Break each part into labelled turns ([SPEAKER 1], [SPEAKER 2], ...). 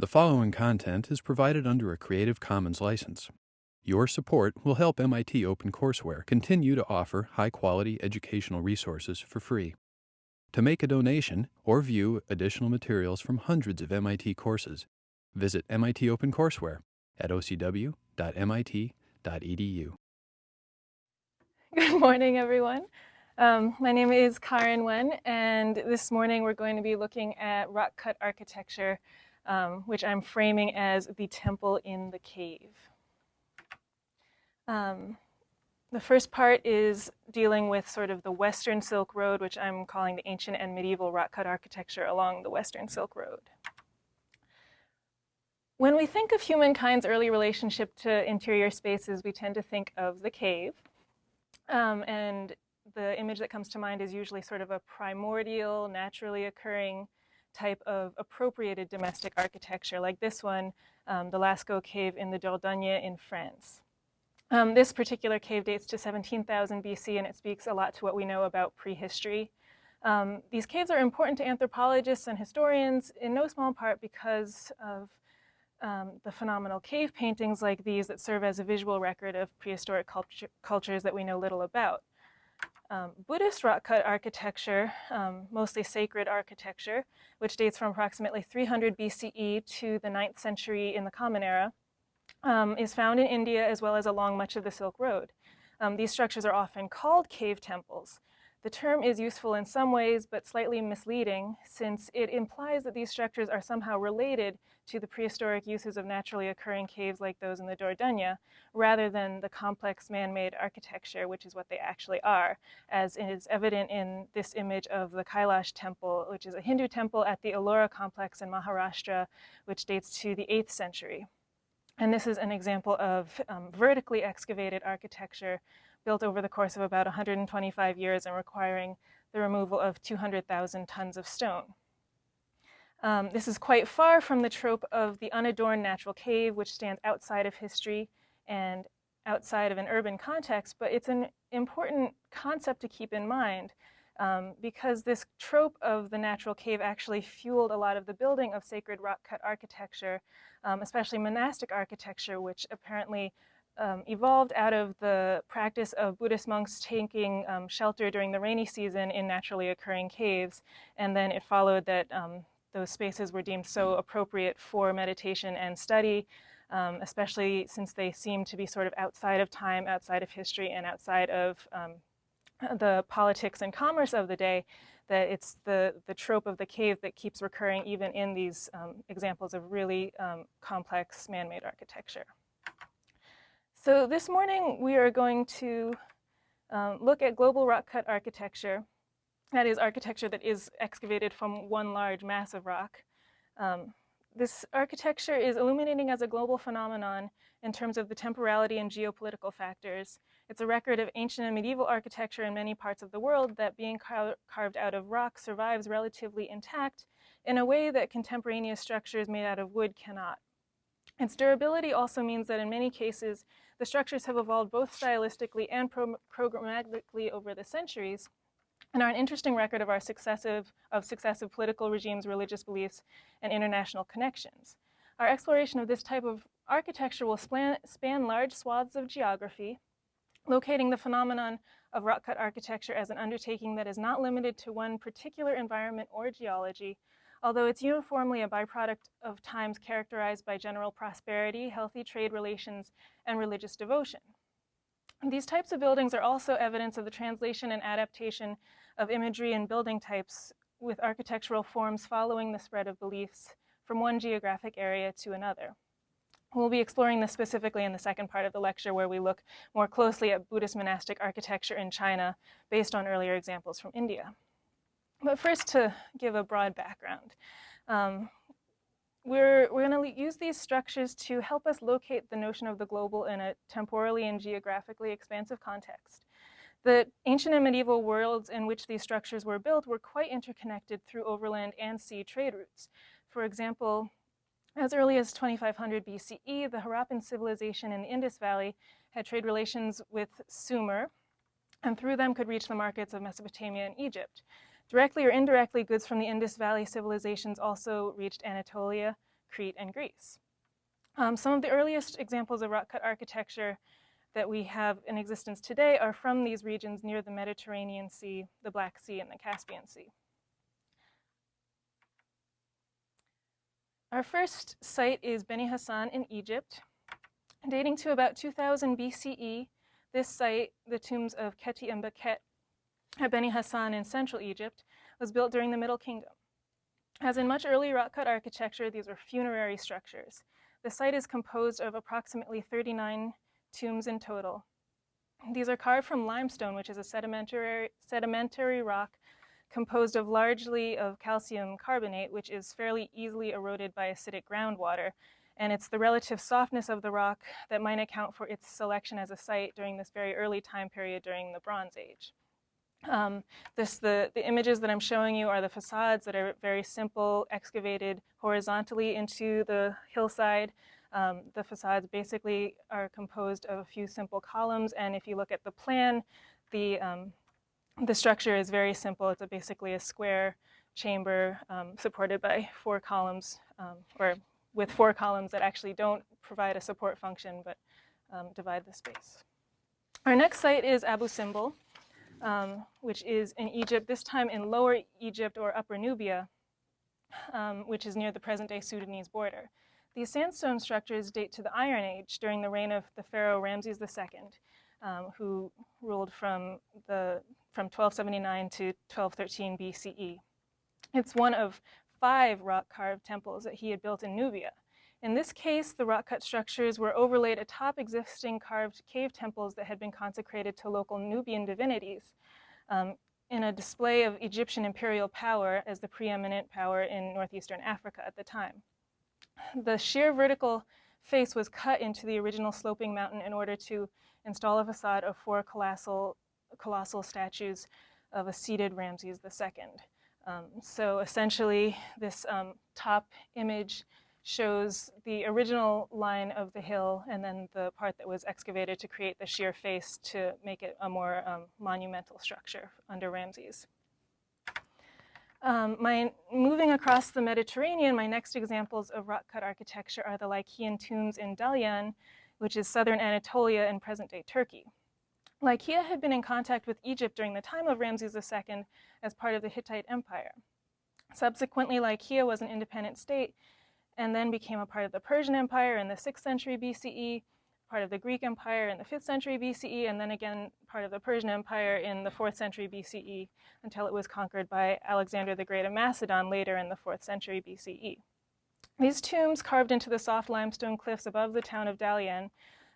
[SPEAKER 1] The following content is provided under a Creative Commons license. Your support will help MIT OpenCourseware continue to offer high quality educational resources for free. To make a donation or view additional materials from hundreds of MIT courses, visit MIT OpenCourseware at ocw.mit.edu.
[SPEAKER 2] Good morning, everyone. Um, my name is Karen Wen, and this morning we're going to be looking at rock cut architecture, um, which I'm framing as the temple in the cave. Um, the first part is dealing with sort of the Western Silk Road, which I'm calling the ancient and medieval rock cut architecture along the Western Silk Road. When we think of humankind's early relationship to interior spaces, we tend to think of the cave. Um, and the image that comes to mind is usually sort of a primordial, naturally occurring type of appropriated domestic architecture, like this one, um, the Lascaux Cave in the Dordogne in France. Um, this particular cave dates to 17,000 BC, and it speaks a lot to what we know about prehistory. Um, these caves are important to anthropologists and historians in no small part because of um, the phenomenal cave paintings like these that serve as a visual record of prehistoric culture, cultures that we know little about. Um, Buddhist rock cut architecture, um, mostly sacred architecture, which dates from approximately 300 BCE to the 9th century in the Common Era, um, is found in India as well as along much of the Silk Road. Um, these structures are often called cave temples. The term is useful in some ways, but slightly misleading, since it implies that these structures are somehow related to the prehistoric uses of naturally occurring caves like those in the Dordogne, rather than the complex man-made architecture, which is what they actually are, as is evident in this image of the Kailash temple, which is a Hindu temple at the Ellora complex in Maharashtra, which dates to the 8th century. And this is an example of um, vertically excavated architecture built over the course of about 125 years and requiring the removal of 200,000 tons of stone. Um, this is quite far from the trope of the unadorned natural cave, which stands outside of history and outside of an urban context, but it's an important concept to keep in mind um, because this trope of the natural cave actually fueled a lot of the building of sacred rock cut architecture, um, especially monastic architecture, which apparently um, evolved out of the practice of Buddhist monks taking um, shelter during the rainy season in naturally occurring caves. And then it followed that um, those spaces were deemed so appropriate for meditation and study, um, especially since they seem to be sort of outside of time, outside of history, and outside of um, the politics and commerce of the day, that it's the, the trope of the cave that keeps recurring even in these um, examples of really complex man-made architecture. So this morning we are going to um, look at global rock cut architecture. That is architecture that is excavated from one large mass of rock. Um, this architecture is illuminating as a global phenomenon in terms of the temporality and geopolitical factors. It's a record of ancient and medieval architecture in many parts of the world that being car carved out of rock survives relatively intact in a way that contemporaneous structures made out of wood cannot. Its durability also means that in many cases, the structures have evolved both stylistically and pro programmatically over the centuries and are an interesting record of our successive, of successive political regimes, religious beliefs, and international connections. Our exploration of this type of architecture will span, span large swaths of geography, locating the phenomenon of rock-cut architecture as an undertaking that is not limited to one particular environment or geology, although it's uniformly a byproduct of times characterized by general prosperity, healthy trade relations, and religious devotion. These types of buildings are also evidence of the translation and adaptation of imagery and building types with architectural forms following the spread of beliefs from one geographic area to another. We'll be exploring this specifically in the second part of the lecture where we look more closely at Buddhist monastic architecture in China based on earlier examples from India. But first to give a broad background. Um, we're, we're going to use these structures to help us locate the notion of the global in a temporally and geographically expansive context. The ancient and medieval worlds in which these structures were built were quite interconnected through overland and sea trade routes. For example, as early as 2500 BCE, the Harappan civilization in the Indus Valley had trade relations with Sumer, and through them could reach the markets of Mesopotamia and Egypt. Directly or indirectly, goods from the Indus Valley civilizations also reached Anatolia, Crete and Greece. Um, some of the earliest examples of rock cut architecture that we have in existence today are from these regions near the Mediterranean Sea, the Black Sea, and the Caspian Sea. Our first site is Beni Hassan in Egypt. Dating to about 2000 BCE, this site, the tombs of Kheti and Bekhet at Beni Hassan in central Egypt, was built during the Middle Kingdom. As in much early rock-cut architecture, these were funerary structures. The site is composed of approximately 39 tombs in total. These are carved from limestone, which is a sedimentary, sedimentary rock composed of largely of calcium carbonate, which is fairly easily eroded by acidic groundwater. And it's the relative softness of the rock that might account for its selection as a site during this very early time period during the Bronze Age. Um, this, the, the images that I'm showing you are the facades that are very simple, excavated horizontally into the hillside. Um, the facades basically are composed of a few simple columns, and if you look at the plan, the, um, the structure is very simple. It's a, basically a square chamber um, supported by four columns, um, or with four columns that actually don't provide a support function, but um, divide the space. Our next site is Abu Simbel um, which is in Egypt, this time in Lower Egypt or Upper Nubia, um, which is near the present-day Sudanese border. These sandstone structures date to the Iron Age during the reign of the pharaoh Ramses II, um, who ruled from, the, from 1279 to 1213 BCE. It's one of five rock-carved temples that he had built in Nubia. In this case, the rock-cut structures were overlaid atop existing carved cave temples that had been consecrated to local Nubian divinities um, in a display of Egyptian imperial power as the preeminent power in northeastern Africa at the time. The sheer vertical face was cut into the original sloping mountain in order to install a facade of four colossal, colossal statues of a seated Ramses II. Um, so essentially, this um, top image shows the original line of the hill and then the part that was excavated to create the sheer face to make it a more um, monumental structure under Ramses. Um, my, moving across the Mediterranean, my next examples of rock-cut architecture are the Lycian tombs in Dalyan, which is southern Anatolia in present-day Turkey. Lycia had been in contact with Egypt during the time of Ramses II as part of the Hittite Empire. Subsequently, Lycia was an independent state and then became a part of the Persian Empire in the 6th century BCE, part of the Greek Empire in the 5th century BCE, and then again part of the Persian Empire in the 4th century BCE until it was conquered by Alexander the Great of Macedon later in the 4th century BCE. These tombs carved into the soft limestone cliffs above the town of Dalyan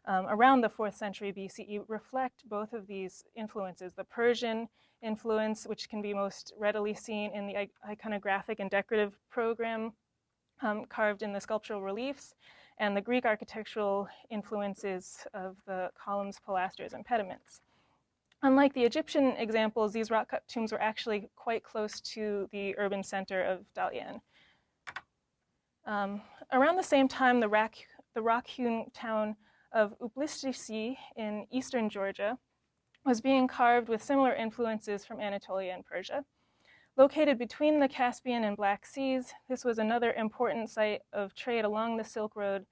[SPEAKER 2] um, around the 4th century BCE reflect both of these influences, the Persian influence, which can be most readily seen in the iconographic and decorative program um, carved in the sculptural reliefs and the Greek architectural influences of the columns, pilasters, and pediments. Unlike the Egyptian examples, these rock-cut tombs were actually quite close to the urban center of Dalyan. Um, around the same time, the, rock, the rock-hewn town of Uplistisi in eastern Georgia was being carved with similar influences from Anatolia and Persia. Located between the Caspian and Black Seas, this was another important site of trade along the Silk Road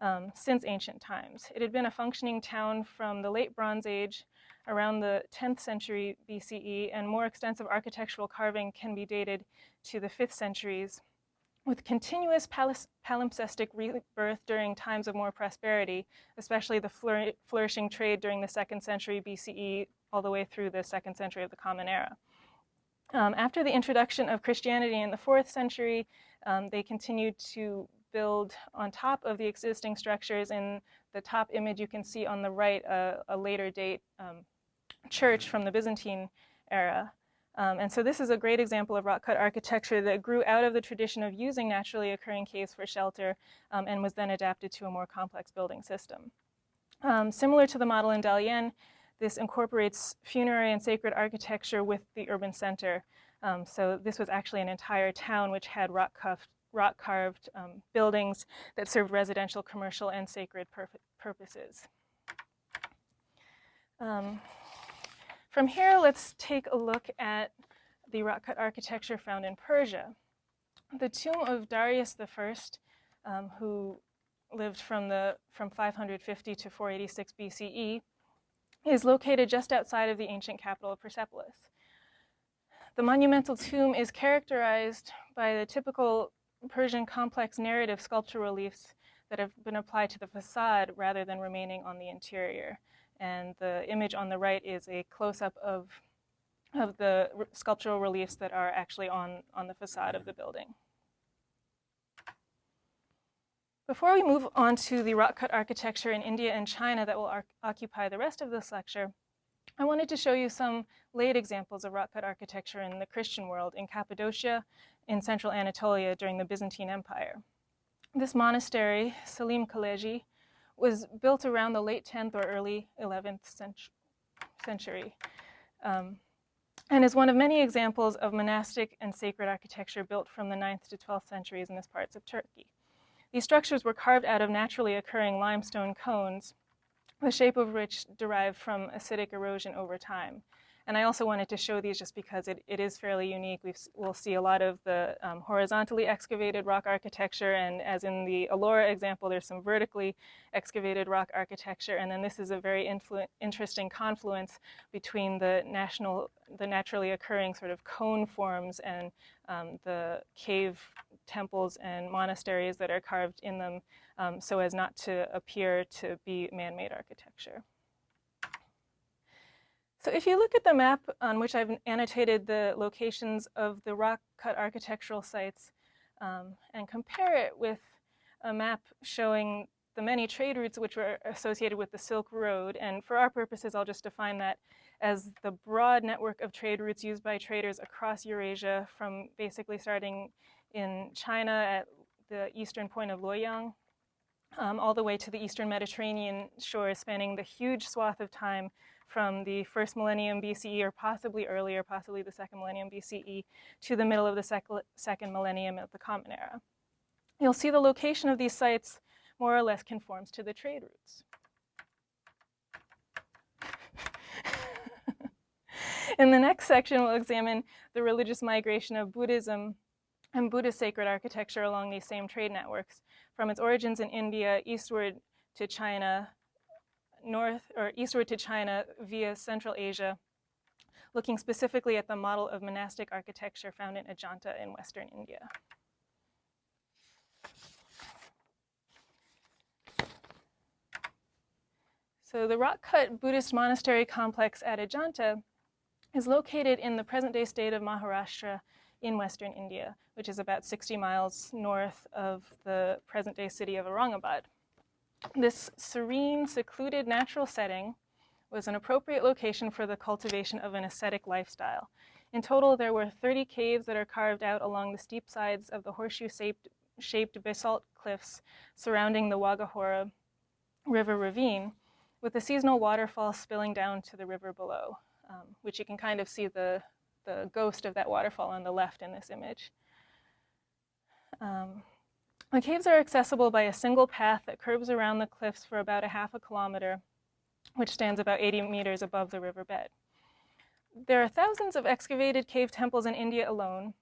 [SPEAKER 2] um, since ancient times. It had been a functioning town from the late Bronze Age around the 10th century BCE, and more extensive architectural carving can be dated to the 5th centuries, with continuous palimpsestic rebirth during times of more prosperity, especially the flour flourishing trade during the 2nd century BCE all the way through the 2nd century of the Common Era. Um, after the introduction of Christianity in the fourth century, um, they continued to build on top of the existing structures. In the top image, you can see on the right a, a later date um, church from the Byzantine era. Um, and so this is a great example of rock-cut architecture that grew out of the tradition of using naturally occurring caves for shelter um, and was then adapted to a more complex building system. Um, similar to the model in Dalyan, this incorporates funerary and sacred architecture with the urban center. Um, so this was actually an entire town which had rock, rock carved um, buildings that served residential, commercial, and sacred pur purposes. Um, from here, let's take a look at the rock cut architecture found in Persia. The tomb of Darius I um, who lived from, the, from 550 to 486 BCE, is located just outside of the ancient capital of Persepolis. The monumental tomb is characterized by the typical Persian complex narrative sculpture reliefs that have been applied to the facade rather than remaining on the interior. And the image on the right is a close-up of, of the sculptural reliefs that are actually on, on the facade of the building. Before we move on to the rock-cut architecture in India and China that will occupy the rest of this lecture, I wanted to show you some late examples of rock-cut architecture in the Christian world in Cappadocia, in central Anatolia during the Byzantine Empire. This monastery, Salim Kaleji, was built around the late 10th or early 11th century, um, and is one of many examples of monastic and sacred architecture built from the 9th to 12th centuries in this parts of Turkey. These structures were carved out of naturally occurring limestone cones, the shape of which derived from acidic erosion over time. And I also wanted to show these just because it, it is fairly unique. we will see a lot of the um, horizontally excavated rock architecture, and as in the Ellora example, there's some vertically excavated rock architecture, and then this is a very interesting confluence between the national, the naturally occurring sort of cone forms and um, the cave temples and monasteries that are carved in them um, so as not to appear to be man-made architecture. So if you look at the map on which I've annotated the locations of the rock-cut architectural sites um, and compare it with a map showing the many trade routes which were associated with the Silk Road, and for our purposes, I'll just define that as the broad network of trade routes used by traders across Eurasia from basically starting in China at the eastern point of Luoyang, um, all the way to the eastern Mediterranean shores, spanning the huge swath of time from the first millennium BCE or possibly earlier, possibly the second millennium BCE, to the middle of the sec second millennium of the Common Era. You'll see the location of these sites more or less conforms to the trade routes. In the next section, we'll examine the religious migration of Buddhism and Buddhist sacred architecture along these same trade networks, from its origins in India eastward to China, north or eastward to China via Central Asia, looking specifically at the model of monastic architecture found in Ajanta in Western India. So the rock-cut Buddhist monastery complex at Ajanta is located in the present-day state of Maharashtra in western India, which is about 60 miles north of the present-day city of Aurangabad. This serene, secluded natural setting was an appropriate location for the cultivation of an ascetic lifestyle. In total, there were 30 caves that are carved out along the steep sides of the horseshoe-shaped basalt cliffs surrounding the Waghora River ravine, with a seasonal waterfall spilling down to the river below, um, which you can kind of see the, the ghost of that waterfall on the left in this image. Um, the caves are accessible by a single path that curves around the cliffs for about a half a kilometer, which stands about 80 meters above the riverbed. There are thousands of excavated cave temples in India alone,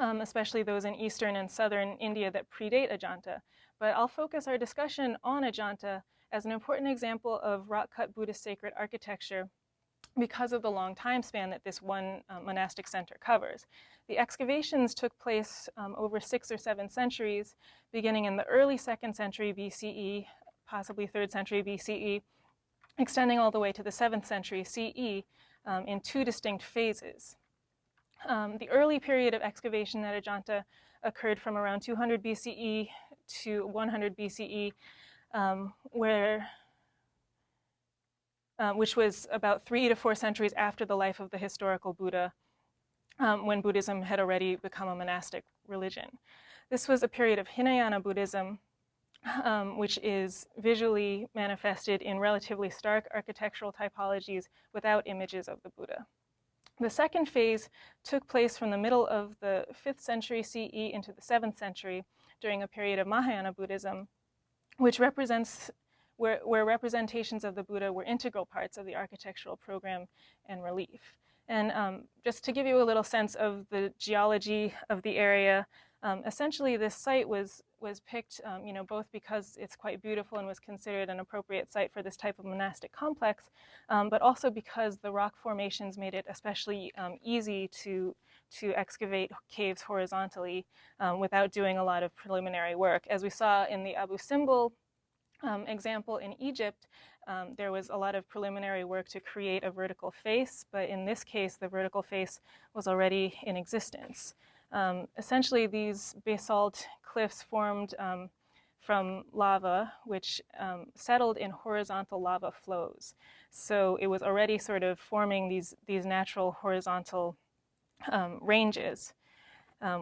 [SPEAKER 2] um, especially those in eastern and southern India that predate Ajanta. But I'll focus our discussion on Ajanta as an important example of rock-cut Buddhist sacred architecture because of the long time span that this one uh, monastic center covers. The excavations took place um, over six or seven centuries, beginning in the early second century BCE, possibly third century BCE, extending all the way to the seventh century CE um, in two distinct phases. Um, the early period of excavation at Ajanta occurred from around 200 BCE to 100 BCE, um, where uh, which was about three to four centuries after the life of the historical Buddha, um, when Buddhism had already become a monastic religion. This was a period of Hinayana Buddhism, um, which is visually manifested in relatively stark architectural typologies without images of the Buddha. The second phase took place from the middle of the 5th century CE into the 7th century during a period of Mahayana Buddhism, which represents where, where representations of the Buddha were integral parts of the architectural program and relief. And um, just to give you a little sense of the geology of the area, Um, essentially, this site was was picked, um, you know, both because it's quite beautiful and was considered an appropriate site for this type of monastic complex, um, but also because the rock formations made it especially um, easy to to excavate caves horizontally um, without doing a lot of preliminary work. As we saw in the Abu Simbel um, example in Egypt, um, there was a lot of preliminary work to create a vertical face, but in this case, the vertical face was already in existence. Um, essentially, these basalt cliffs formed um, from lava, which um, settled in horizontal lava flows. So it was already sort of forming these, these natural horizontal um, ranges,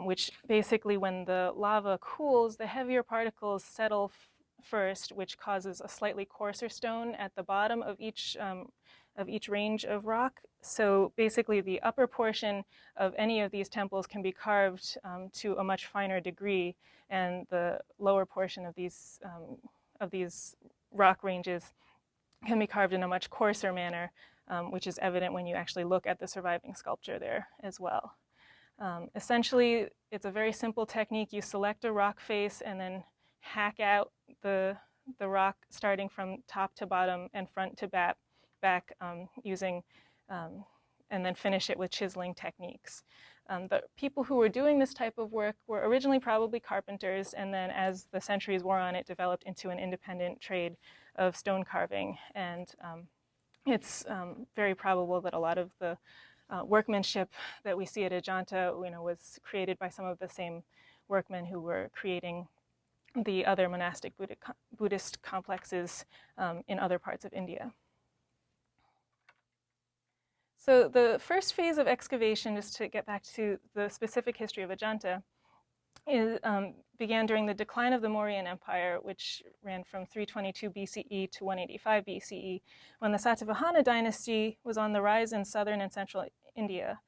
[SPEAKER 2] which basically when the lava cools, the heavier particles settle first, which causes a slightly coarser stone at the bottom of each um, of each range of rock. So basically the upper portion of any of these temples can be carved um, to a much finer degree and the lower portion of these, um, of these rock ranges can be carved in a much coarser manner, um, which is evident when you actually look at the surviving sculpture there as well. Um, essentially, it's a very simple technique. You select a rock face and then hack out the, the rock starting from top to bottom and front to back back um, using, um, and then finish it with chiseling techniques. Um, the people who were doing this type of work were originally probably carpenters, and then as the centuries wore on, it developed into an independent trade of stone carving. And um, it's um, very probable that a lot of the uh, workmanship that we see at Ajanta you know, was created by some of the same workmen who were creating the other monastic Buddhist complexes um, in other parts of India. So the first phase of excavation, just to get back to the specific history of Ajanta, is, um, began during the decline of the Mauryan Empire, which ran from 322 BCE to 185 BCE, when the Satavahana dynasty was on the rise in southern and central India.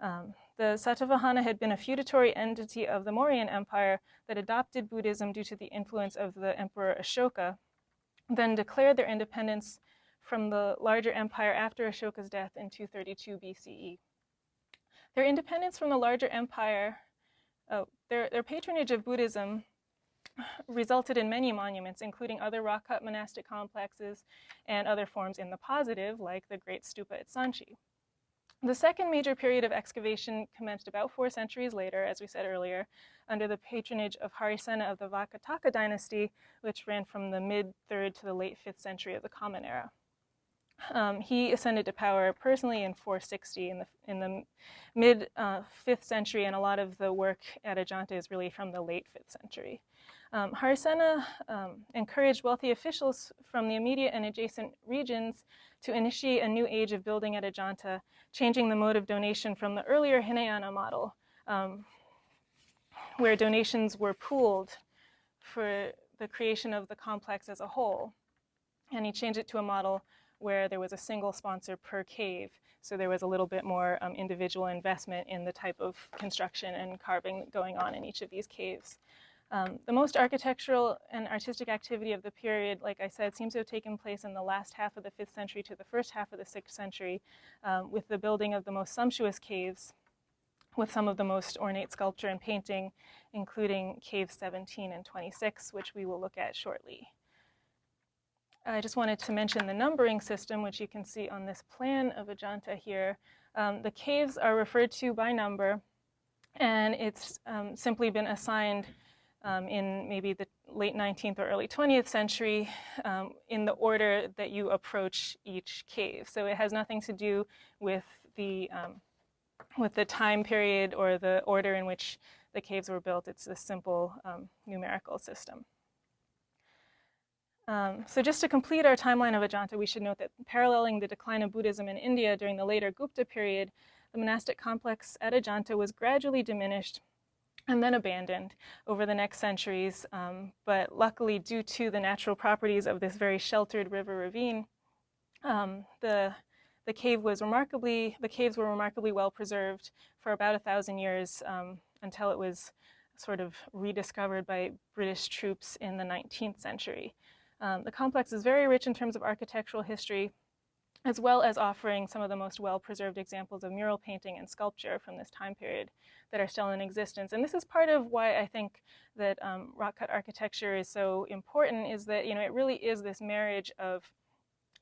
[SPEAKER 2] Um, the Satavahana had been a feudatory entity of the Mauryan Empire that adopted Buddhism due to the influence of the Emperor Ashoka, then declared their independence from the larger empire after Ashoka's death in 232 BCE. Their independence from the larger empire, oh, their, their patronage of Buddhism resulted in many monuments, including other rock-cut monastic complexes and other forms in the positive, like the Great Stupa at Sanchi. The second major period of excavation commenced about four centuries later, as we said earlier, under the patronage of Harisena of the Vakataka dynasty, which ran from the mid-3rd to the late 5th century of the Common Era. Um, he ascended to power personally in 460 in the, in the mid uh, 5th century, and a lot of the work at Ajanta is really from the late 5th century. Um, um, encouraged wealthy officials from the immediate and adjacent regions to initiate a new age of building at Ajanta, changing the mode of donation from the earlier Hinayana model, um, where donations were pooled for the creation of the complex as a whole. And he changed it to a model where there was a single sponsor per cave. So there was a little bit more um, individual investment in the type of construction and carving going on in each of these caves. Um, the most architectural and artistic activity of the period, like I said, seems to have taken place in the last half of the 5th century to the first half of the 6th century um, with the building of the most sumptuous caves with some of the most ornate sculpture and painting, including caves 17 and 26, which we will look at shortly. I just wanted to mention the numbering system, which you can see on this plan of Ajanta here. Um, the caves are referred to by number, and it's um, simply been assigned um, in maybe the late 19th or early 20th century um, in the order that you approach each cave. So it has nothing to do with the, um, with the time period or the order in which the caves were built. It's a simple um, numerical system. Um, so just to complete our timeline of Ajanta, we should note that paralleling the decline of Buddhism in India during the later Gupta period, the monastic complex at Ajanta was gradually diminished and then abandoned over the next centuries. Um, but luckily, due to the natural properties of this very sheltered river ravine, um, the the cave was remarkably the caves were remarkably well preserved for about a thousand years um, until it was sort of rediscovered by British troops in the 19th century. Um, the complex is very rich in terms of architectural history. As well as offering some of the most well-preserved examples of mural painting and sculpture from this time period that are still in existence. And this is part of why I think that um, rock cut architecture is so important is that, you know, it really is this marriage of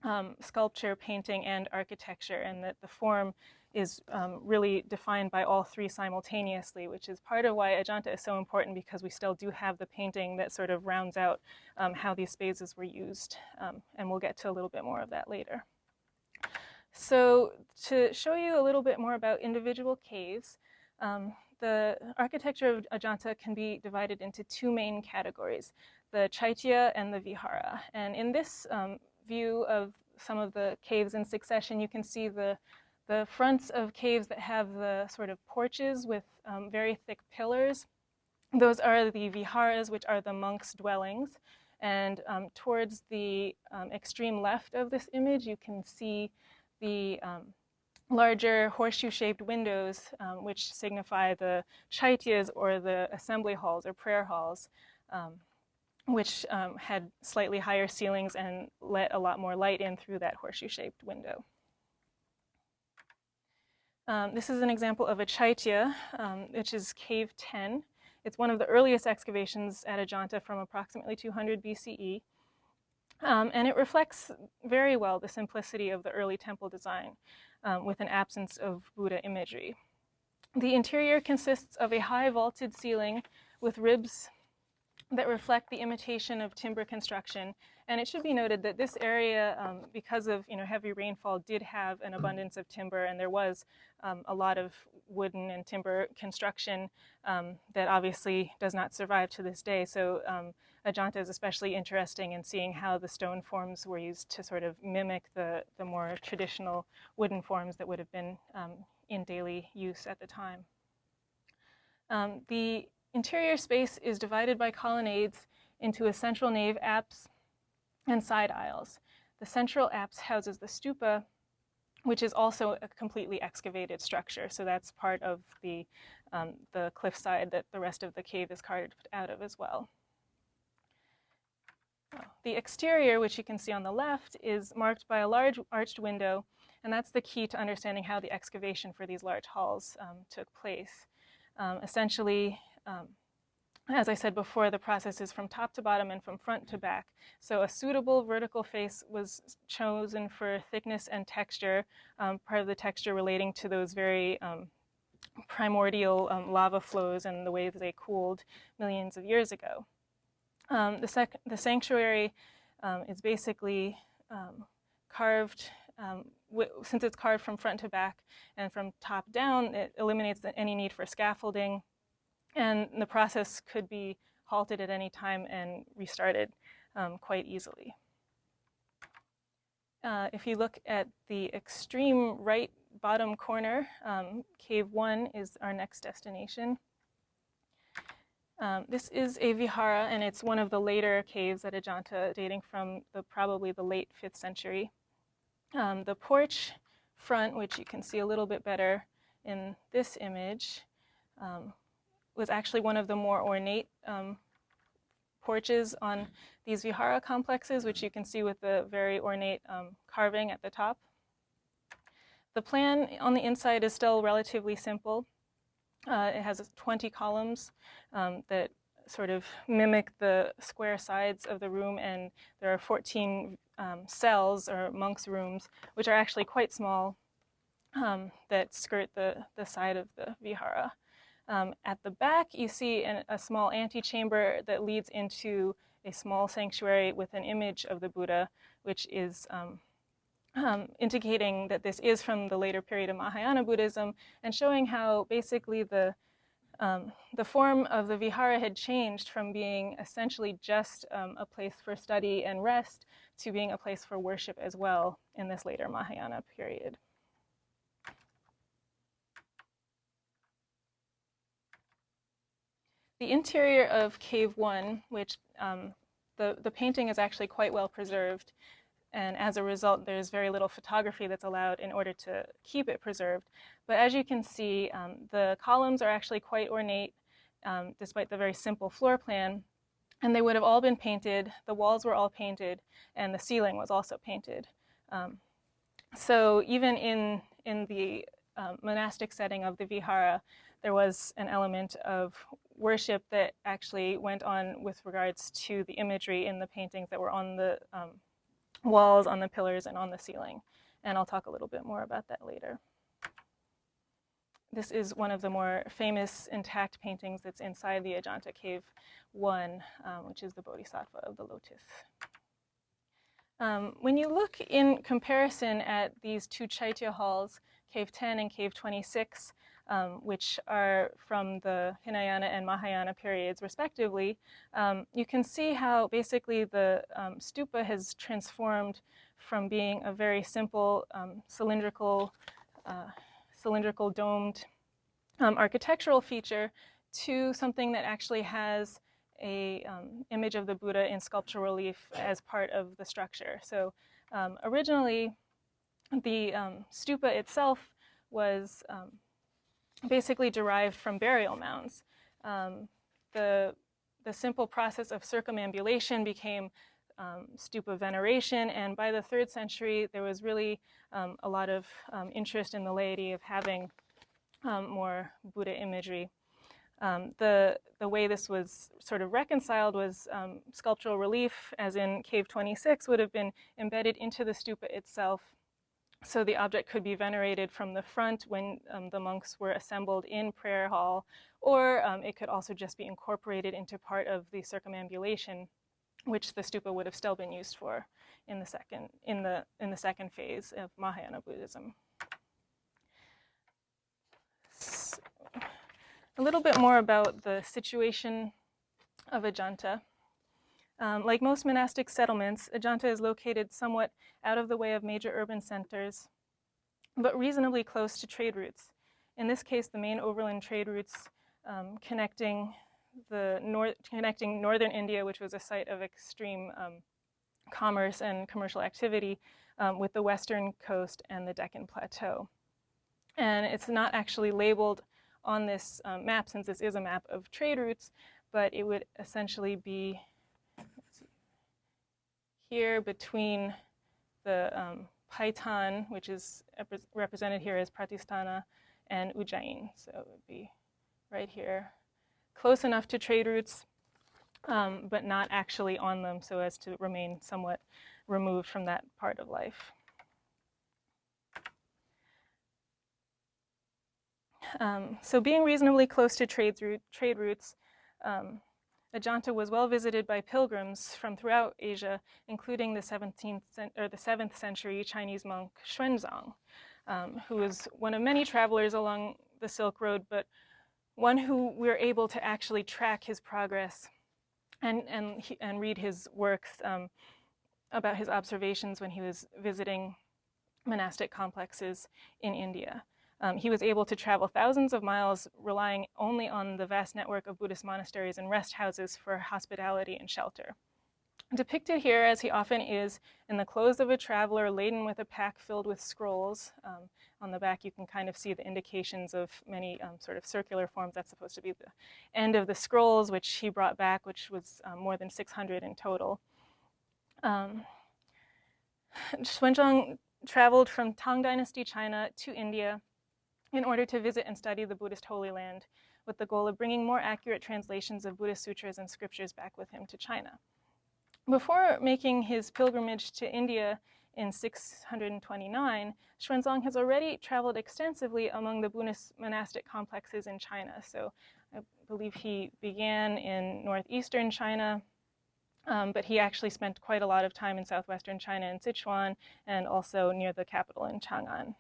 [SPEAKER 2] um, sculpture, painting, and architecture, and that the form is um, really defined by all three simultaneously, which is part of why Ajanta is so important because we still do have the painting that sort of rounds out um, how these spaces were used. Um, and we'll get to a little bit more of that later. So to show you a little bit more about individual caves, um, the architecture of Ajanta can be divided into two main categories, the Chaitya and the Vihara. And in this um, view of some of the caves in succession, you can see the, the fronts of caves that have the sort of porches with um, very thick pillars. Those are the viharas, which are the monks' dwellings. And um, towards the um, extreme left of this image, you can see the um, larger horseshoe-shaped windows, um, which signify the chaityas or the assembly halls or prayer halls, um, which um, had slightly higher ceilings and let a lot more light in through that horseshoe-shaped window. Um, this is an example of a chaitya, which is cave 10. It's one of the earliest excavations at Ajanta from approximately 200 BCE. Um, and it reflects very well the simplicity of the early temple design um, with an absence of Buddha imagery. The interior consists of a high vaulted ceiling with ribs that reflect the imitation of timber construction. And it should be noted that this area, um, because of you know, heavy rainfall, did have an abundance of timber, and there was um, a lot of wooden and timber construction um, that obviously does not survive to this day. So um, Ajanta is especially interesting in seeing how the stone forms were used to sort of mimic the, the more traditional wooden forms that would have been um, in daily use at the time. Um, the interior space is divided by colonnades into a central nave apse and side aisles. The central apse houses the stupa, which is also a completely excavated structure. So that's part of the, um, the cliffside that the rest of the cave is carved out of as well. The exterior, which you can see on the left, is marked by a large arched window, and that's the key to understanding how the excavation for these large halls um, took place. Um, essentially, um, as I said before, the process is from top to bottom and from front to back. So a suitable vertical face was chosen for thickness and texture, um, part of the texture relating to those very um, primordial um, lava flows and the way that they cooled millions of years ago. Um, the, the, sanctuary um, is basically um, carved, um, since it's carved from front to back and from top down, it eliminates the, any need for scaffolding. And the process could be halted at any time and restarted um, quite easily. Uh, if you look at the extreme right bottom corner, um, Cave 1 is our next destination. Um, this is a vihara, and it's one of the later caves at Ajanta, dating from the, probably the late 5th century. Um, the porch front, which you can see a little bit better in this image, um, was actually one of the more ornate um, porches on these vihara complexes, which you can see with the very ornate um, carving at the top. The plan on the inside is still relatively simple. Uh, it has 20 columns um, that sort of mimic the square sides of the room, and there are 14 um, cells or monks' rooms, which are actually quite small, um, that skirt the, the side of the vihara. Um, at the back, you see an, a small antechamber that leads into a small sanctuary with an image of the Buddha, which is um, um, indicating that this is from the later period of Mahayana Buddhism and showing how basically the, um, the form of the vihara had changed from being essentially just um, a place for study and rest to being a place for worship as well in this later Mahayana period. The interior of Cave 1, which um, the, the painting is actually quite well preserved, and as a result, there's very little photography that's allowed in order to keep it preserved. But as you can see, um, the columns are actually quite ornate, um, despite the very simple floor plan. And they would have all been painted, the walls were all painted, and the ceiling was also painted. Um, so even in, in the um, monastic setting of the vihara, there was an element of worship that actually went on with regards to the imagery in the paintings that were on the um, walls, on the pillars, and on the ceiling. And I'll talk a little bit more about that later. This is one of the more famous intact paintings that's inside the Ajanta Cave 1, um, which is the Bodhisattva of the Lotus. Um, when you look in comparison at these two Chaitya halls, Cave 10 and Cave 26, um, which are from the Hinayana and Mahayana periods respectively, um, you can see how basically the um, stupa has transformed from being a very simple um, cylindrical, uh, cylindrical domed um, architectural feature to something that actually has a um, image of the Buddha in sculptural relief as part of the structure. So originally, the stupa itself was basically derived from burial mounds. Um, the, the simple process of circumambulation became um, stupa veneration, and by the third century, there was really um, a lot of um, interest in the laity of having um, more Buddha imagery. Um, the, the way this was sort of reconciled was sculptural relief, as in Cave 26, would have been embedded into the stupa itself so the object could be venerated from the front when um, the monks were assembled in prayer hall, or um, it could also just be incorporated into part of the circumambulation, which the stupa would have still been used for in the second, in the, in the second phase of Mahayana Buddhism. So, a little bit more about the situation of Ajanta. Um, like most monastic settlements, Ajanta is located somewhat out of the way of major urban centers, but reasonably close to trade routes. In this case, the main overland trade routes um, connecting, the nor connecting northern India, which was a site of extreme um, commerce and commercial activity, um, with the western coast and the Deccan Plateau. And it's not actually labeled on this um, map, since this is a map of trade routes, but it would essentially be here between the um, which is represented here as Pratistana, and Ujjain. So it would be right here, close enough to trade routes, um, but not actually on them so as to remain somewhat removed from that part of life. Um, so being reasonably close to trade, trade routes um, Ajanta was well visited by pilgrims from throughout Asia, including the 17th or the 7th century Chinese monk Xuanzang, um, who was one of many travelers along the Silk Road, but one who we are able to actually track his progress and, and, and read his works um, about his observations when he was visiting monastic complexes in India. Um, he was able to travel thousands of miles relying only on the vast network of Buddhist monasteries and rest houses for hospitality and shelter. Depicted here, as he often is, in the clothes of a traveler laden with a pack filled with scrolls. Um, on the back, you can kind of see the indications of many um, sort of circular forms. That's supposed to be the end of the scrolls, which he brought back, which was um, more than 600 in total. Um, Xuanzang traveled from Tang Dynasty China to India in order to visit and study the Buddhist Holy Land with the goal of bringing more accurate translations of Buddhist sutras and scriptures back with him to China. Before making his pilgrimage to India in 629, Xuanzang has already traveled extensively among the Buddhist monastic complexes in China. So I believe he began in northeastern China, um, but he actually spent quite a lot of time in southwestern China in Sichuan and also near the capital in Chang'an.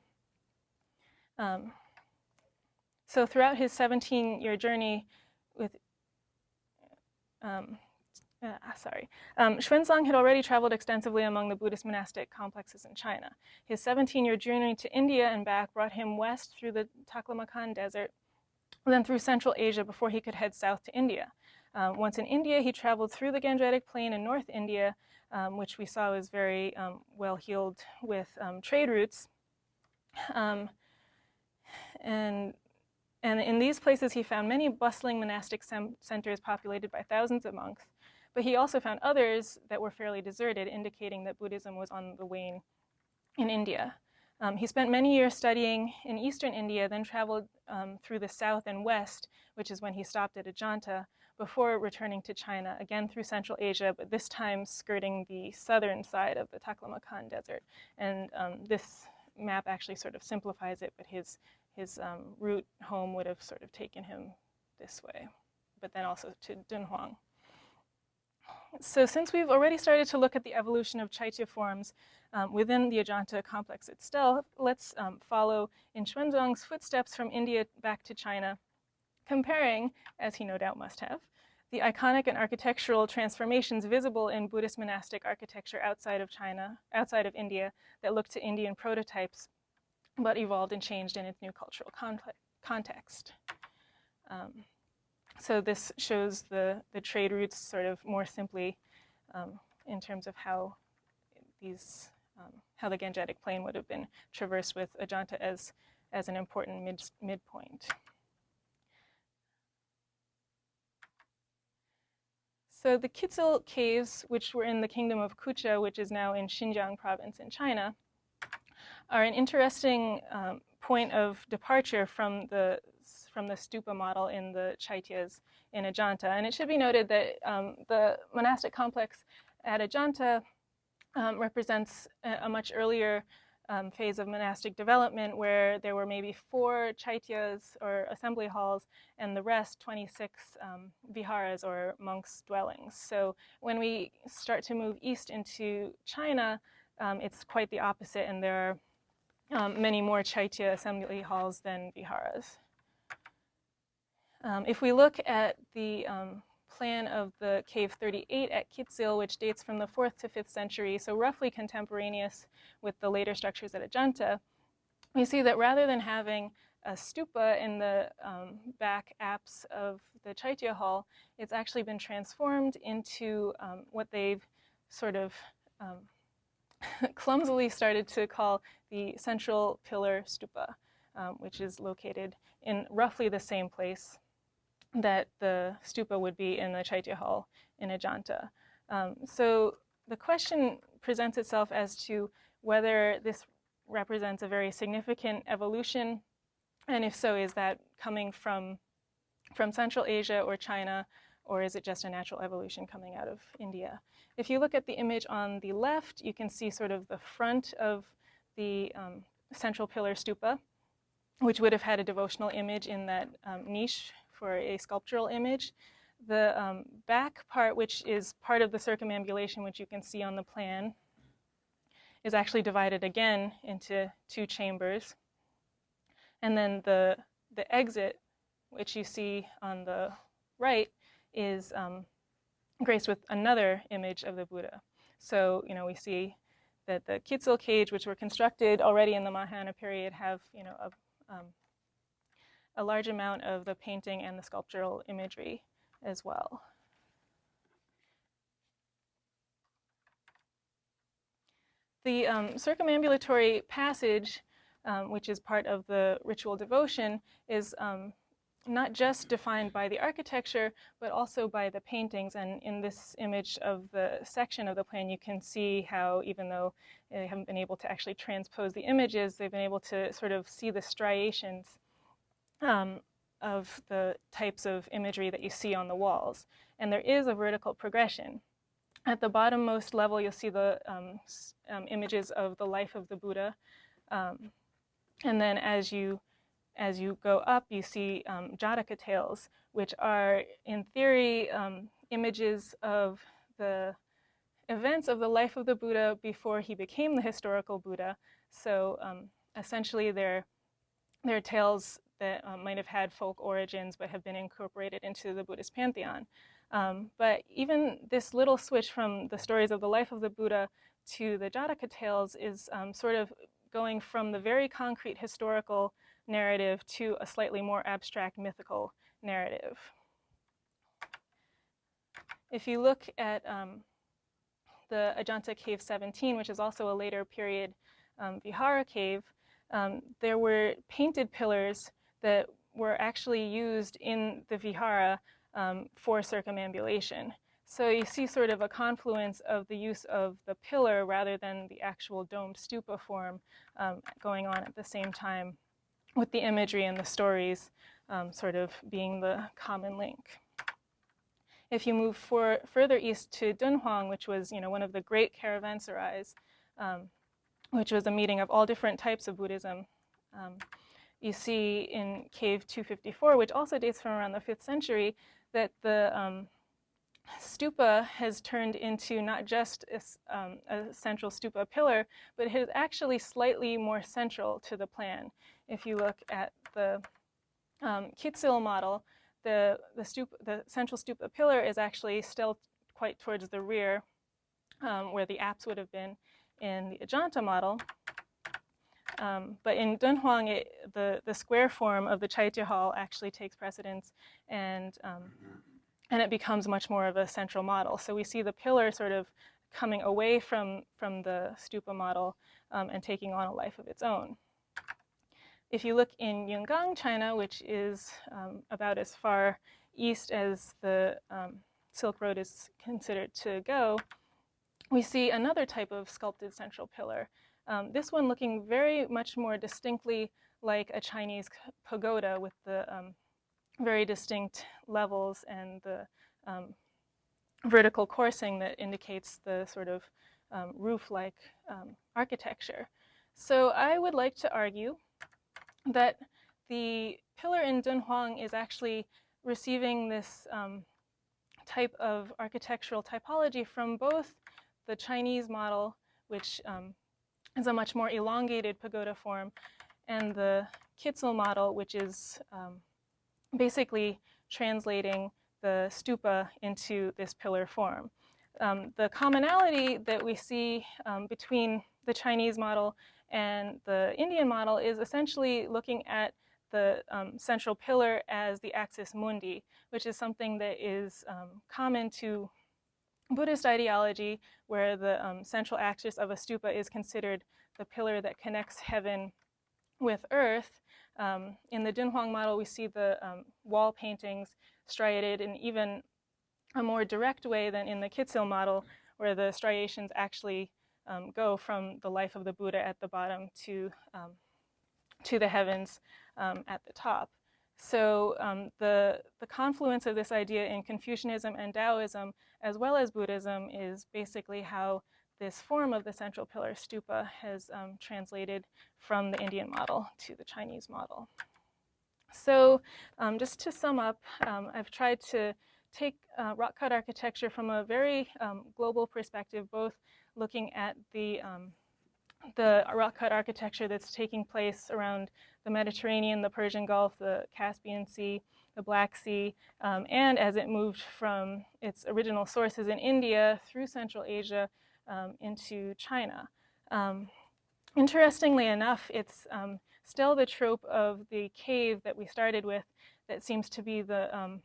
[SPEAKER 2] Um, so throughout his 17-year journey with, um, uh, sorry, um, Xuanzang had already traveled extensively among the Buddhist monastic complexes in China. His 17-year journey to India and back brought him west through the Taklamakan Desert, then through Central Asia before he could head south to India. Um, once in India, he traveled through the Gangetic Plain in North India, um, which we saw was very um, well heeled with um, trade routes. Um, and, and in these places, he found many bustling monastic centers populated by thousands of monks. But he also found others that were fairly deserted, indicating that Buddhism was on the wane in India. Um, he spent many years studying in eastern India, then traveled um, through the south and west, which is when he stopped at Ajanta, before returning to China, again through Central Asia, but this time skirting the southern side of the Taklamakan Desert. And um, this map actually sort of simplifies it, but his, his um, route home would have sort of taken him this way, but then also to Dunhuang. So since we've already started to look at the evolution of Chaitya forms um, within the Ajanta complex itself, let's um, follow in Xuanzang's footsteps from India back to China, comparing, as he no doubt must have, the iconic and architectural transformations visible in Buddhist monastic architecture outside of China, outside of India, that look to Indian prototypes, but evolved and changed in its new cultural context. Um, so this shows the, the trade routes sort of more simply um, in terms of how these, um, how the Gangetic Plain would have been traversed with Ajanta as, as an important mid, midpoint. So the Kizil caves, which were in the kingdom of Kucha, which is now in Xinjiang province in China, are an interesting um, point of departure from the from the stupa model in the Chaityas in Ajanta. And it should be noted that um, the monastic complex at Ajanta um, represents a, a, much earlier um, phase of monastic development where there were maybe four chaityas or assembly halls and the rest 26 um, viharas or monks' dwellings. So when we start to move east into China, um, it's quite the opposite and there are um, many more chaitya assembly halls than viharas. Um, if we look at the um, plan of the cave 38 at Kizil, which dates from the 4th to 5th century, so roughly contemporaneous with the later structures at Ajanta, we see that rather than having a stupa in the um, back apse of the Chaitya Hall, it's actually been transformed into um, what they've sort of um, clumsily started to call the central pillar stupa, um, which is located in roughly the same place that the stupa would be in the Chaitya Hall in Ajanta. Um, so the question presents itself as to whether this represents a very significant evolution, and if so, is that coming from, from Central Asia or China, or is it just a natural evolution coming out of India? If you look at the image on the left, you can see sort of the front of the um, central pillar stupa, which would have had a devotional image in that um, niche for a sculptural image. The um, back part, which is part of the circumambulation, which you can see on the plan, is actually divided again into two chambers. And then the, the exit, which you see on the right, is um, graced with another image of the Buddha. So, you know, we see that the Kizil cage, which were constructed already in the Mahayana period, have, you know, a, um, a large amount of the painting and the sculptural imagery as well. The um, circumambulatory passage, um, which is part of the ritual devotion, is um, not just defined by the architecture, but also by the paintings. And in this image of the section of the plan, you can see how, even though they haven't been able to actually transpose the images, they've been able to sort of see the striations um, of the types of imagery that you see on the walls. And there is a vertical progression. At the bottommost level, you'll see the um, um, images of the life of the Buddha. Um, and then as you, as you go up, you see um, Jataka tales, which are, in theory, um, images of the events of the life of the Buddha before he became the historical Buddha. So um, essentially, they're, they're tales that um, might have had folk origins but have been incorporated into the Buddhist pantheon. Um, but even this little switch from the stories of the life of the Buddha to the Jataka tales is um, sort of going from the very concrete historical narrative to a slightly more abstract mythical narrative. If you look at um, the Ajanta Cave 17, which is also a later period um, Vihara cave, um, there were painted pillars that were actually used in the vihara um, for circumambulation. So you see sort of a confluence of the use of the pillar rather than the actual domed stupa form um, going on at the same time with the imagery and the stories um, sort of being the common link. If you move for, further east to Dunhuang, which was you know, one of the great caravanserais, um, which was a meeting of all different types of Buddhism, um, you see in cave 254, which also dates from around the 5th century, that the um, stupa has turned into not just a, um, a, central stupa pillar, but it is actually slightly more central to the plan. If you look at the um, model, the, the, the central stupa pillar is actually still quite towards the rear um, where the apse would have been in the Ajanta model. Um, but in Dunhuang, it, the, the square form of the Chaitya Hall actually takes precedence and, um, and it becomes much more of a central model. So we see the pillar sort of coming away from, from the stupa model um, and taking on a life of its own. If you look in Yungang, China, which is um, about as far east as the um, Silk Road is considered to go, we see another type of sculpted central pillar. Um, this one looking very much more distinctly like a Chinese pagoda with the um, very distinct levels and the um, vertical coursing that indicates the sort of um, roof-like architecture. So I would like to argue that the pillar in Dunhuang is actually receiving this um, type of architectural typology from both the Chinese model, which um, is a much more elongated pagoda form, and the Kizil model, which is um, basically translating the stupa into this pillar form. Um, the commonality that we see um, between the Chinese model and the Indian model is essentially looking at the um, central pillar as the axis mundi, which is something that is um, common to Buddhist ideology, where the um, central axis of a stupa is considered the pillar that connects heaven with earth. Um, in the Dunhuang model, we see the um, wall paintings striated in even a more direct way than in the Kizil model, where the striations actually um, go from the life of the Buddha at the bottom to, um, to the heavens um, at the top. So um, the, the confluence of this idea in Confucianism and Taoism, as well as Buddhism, is basically how this form of the central pillar stupa has um, translated from the Indian model to the Chinese model. So um, just to sum up, I've tried to take uh, rock cut architecture from a very global perspective, both looking at the, um, the rock cut architecture that's taking place around the Mediterranean, the Persian Gulf, the Caspian Sea, the Black Sea, um, and as it moved from its original sources in India through Central Asia um, into China. Um, interestingly enough, it's um, still the trope of the cave that we started with that seems to be the um,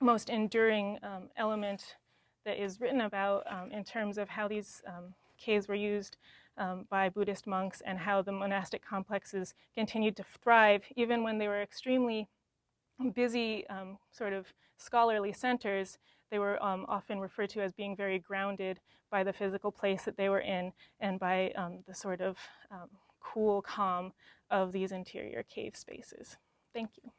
[SPEAKER 2] most enduring element that is written about um, in terms of how these um, caves were used um, by Buddhist monks and how the monastic complexes continued to thrive even when they were extremely busy um, sort of scholarly centers. They were um, often referred to as being very grounded by the physical place that they were in and by the sort of cool calm of these interior cave spaces. Thank you.